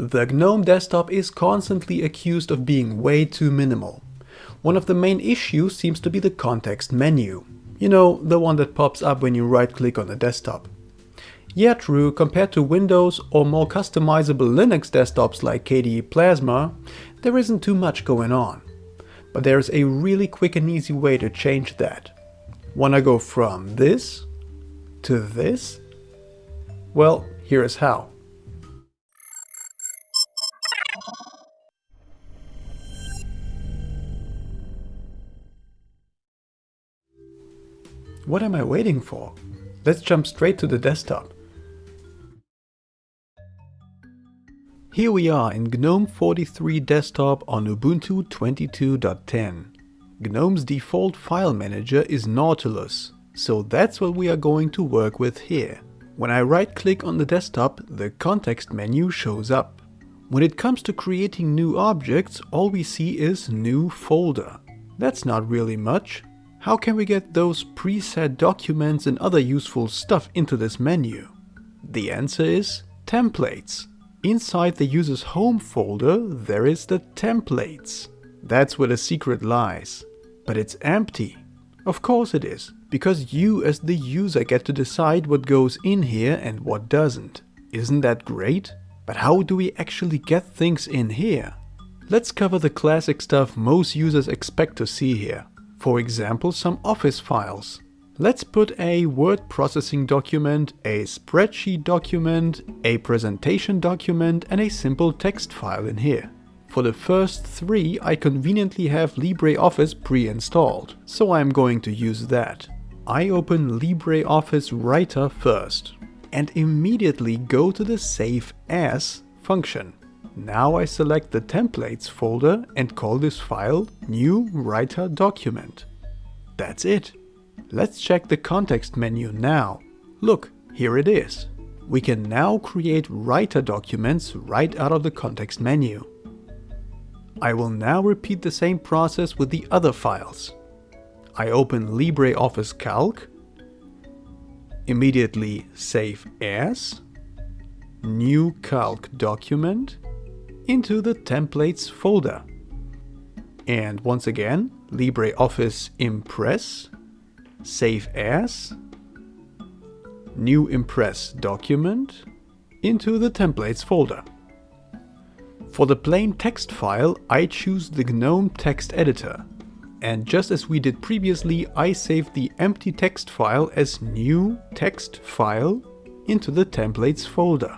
The GNOME desktop is constantly accused of being way too minimal. One of the main issues seems to be the context menu. You know, the one that pops up when you right-click on the desktop. Yeah, true, compared to Windows or more customizable Linux desktops like KDE Plasma, there isn't too much going on. But there's a really quick and easy way to change that. Wanna go from this to this? Well, here is how. What am I waiting for? Let's jump straight to the desktop. Here we are in GNOME 43 desktop on Ubuntu 22.10. GNOME's default file manager is Nautilus, so that's what we are going to work with here. When I right click on the desktop, the context menu shows up. When it comes to creating new objects, all we see is new folder. That's not really much, how can we get those preset documents and other useful stuff into this menu? The answer is templates. Inside the user's home folder there is the templates. That's where the secret lies. But it's empty. Of course it is, because you as the user get to decide what goes in here and what doesn't. Isn't that great? But how do we actually get things in here? Let's cover the classic stuff most users expect to see here. For example, some Office files. Let's put a word processing document, a spreadsheet document, a presentation document and a simple text file in here. For the first three I conveniently have LibreOffice pre-installed, so I'm going to use that. I open LibreOffice Writer first and immediately go to the Save As function. Now I select the templates folder and call this file new writer document. That's it. Let's check the context menu now. Look, here it is. We can now create writer documents right out of the context menu. I will now repeat the same process with the other files. I open LibreOffice Calc, immediately save as, new calc document, into the templates folder. And once again, LibreOffice Impress, save as, new Impress document, into the templates folder. For the plain text file, I choose the GNOME text editor. And just as we did previously, I saved the empty text file as new text file into the templates folder.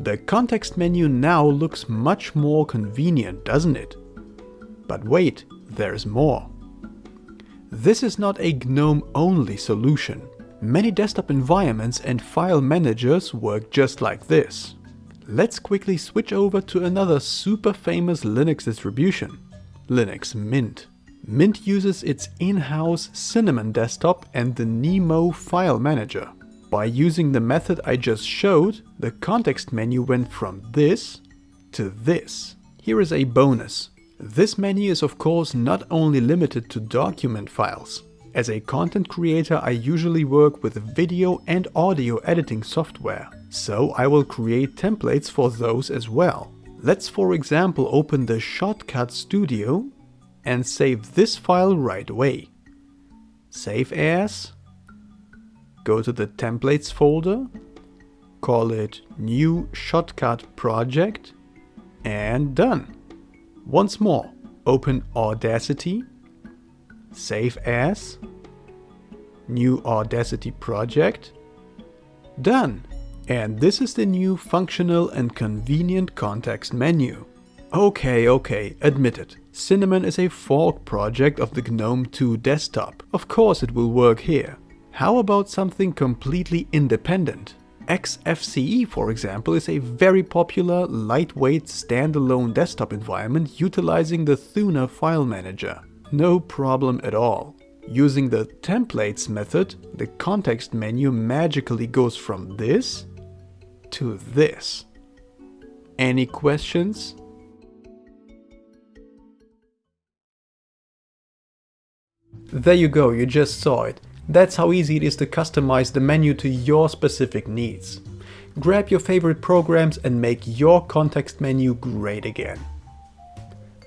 The context menu now looks much more convenient, doesn't it? But wait, there's more. This is not a GNOME-only solution. Many desktop environments and file managers work just like this. Let's quickly switch over to another super famous Linux distribution, Linux Mint. Mint uses its in-house Cinnamon desktop and the Nemo file manager. By using the method I just showed, the context menu went from this to this. Here is a bonus. This menu is of course not only limited to document files. As a content creator I usually work with video and audio editing software, so I will create templates for those as well. Let's for example open the Shotcut Studio and save this file right away. Save as Go to the templates folder, call it new shotcut project and done. Once more, open Audacity, save as, new Audacity project, done. And this is the new functional and convenient context menu. Okay, okay, admit it. Cinnamon is a fork project of the GNOME 2 desktop. Of course it will work here. How about something completely independent? XFCE, for example, is a very popular, lightweight, standalone desktop environment utilizing the Thunar file manager. No problem at all. Using the templates method, the context menu magically goes from this to this. Any questions? There you go, you just saw it. That's how easy it is to customize the menu to your specific needs. grab your favorite programs and make your context menu great again.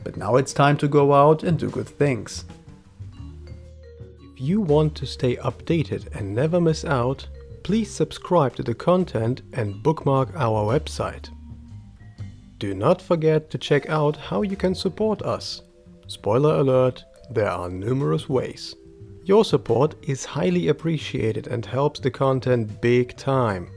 But now it's time to go out and do good things. If you want to stay updated and never miss out, please subscribe to the content and bookmark our website. Do not forget to check out how you can support us. Spoiler alert, there are numerous ways. Your support is highly appreciated and helps the content big time.